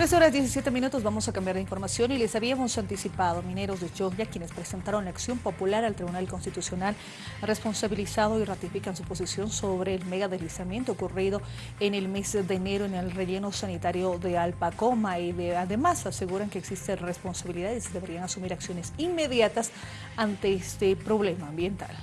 Tres horas 17 minutos vamos a cambiar de información y les habíamos anticipado mineros de Choglia quienes presentaron la acción popular al Tribunal Constitucional responsabilizado y ratifican su posición sobre el mega deslizamiento ocurrido en el mes de enero en el relleno sanitario de Alpacoma. Y además aseguran que existen responsabilidades y deberían asumir acciones inmediatas ante este problema ambiental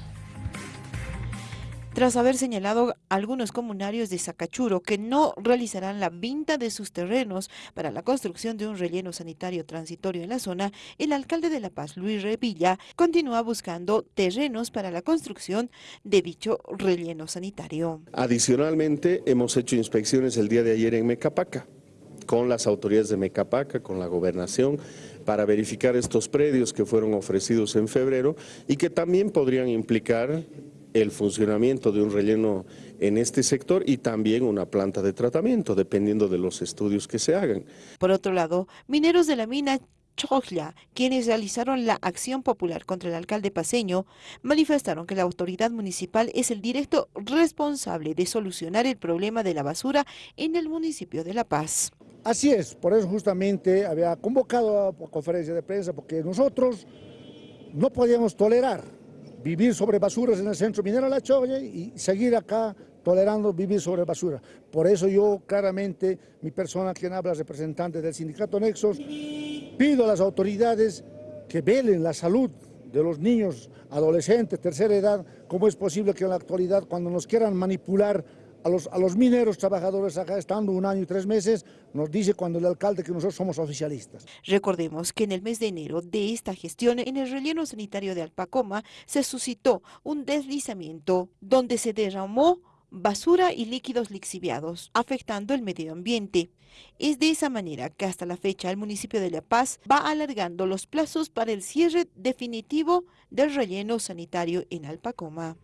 tras haber señalado algunos comunarios de Sacachuro que no realizarán la venta de sus terrenos para la construcción de un relleno sanitario transitorio en la zona, el alcalde de La Paz, Luis Revilla, continúa buscando terrenos para la construcción de dicho relleno sanitario. Adicionalmente, hemos hecho inspecciones el día de ayer en Mecapaca con las autoridades de Mecapaca, con la gobernación, para verificar estos predios que fueron ofrecidos en febrero y que también podrían implicar el funcionamiento de un relleno en este sector y también una planta de tratamiento, dependiendo de los estudios que se hagan. Por otro lado, mineros de la mina Choglia, quienes realizaron la acción popular contra el alcalde paseño, manifestaron que la autoridad municipal es el directo responsable de solucionar el problema de la basura en el municipio de La Paz. Así es, por eso justamente había convocado a conferencia de prensa, porque nosotros no podíamos tolerar vivir sobre basuras en el centro minero La Choya y seguir acá tolerando vivir sobre basura. Por eso yo claramente, mi persona quien habla, representante del sindicato Nexos, pido a las autoridades que velen la salud de los niños, adolescentes, tercera edad, cómo es posible que en la actualidad cuando nos quieran manipular a los, mineros trabajadores acá estando un año y tres meses, nos dice cuando el alcalde que nosotros somos oficialistas. Recordemos que en el mes de enero de esta gestión, en el relleno sanitario de Alpacoma, se suscitó un deslizamiento donde se derramó basura y líquidos lixiviados, afectando el medio ambiente. Es de esa manera que hasta la fecha el municipio de La Paz va alargando los plazos para el cierre definitivo del relleno sanitario en Alpacoma.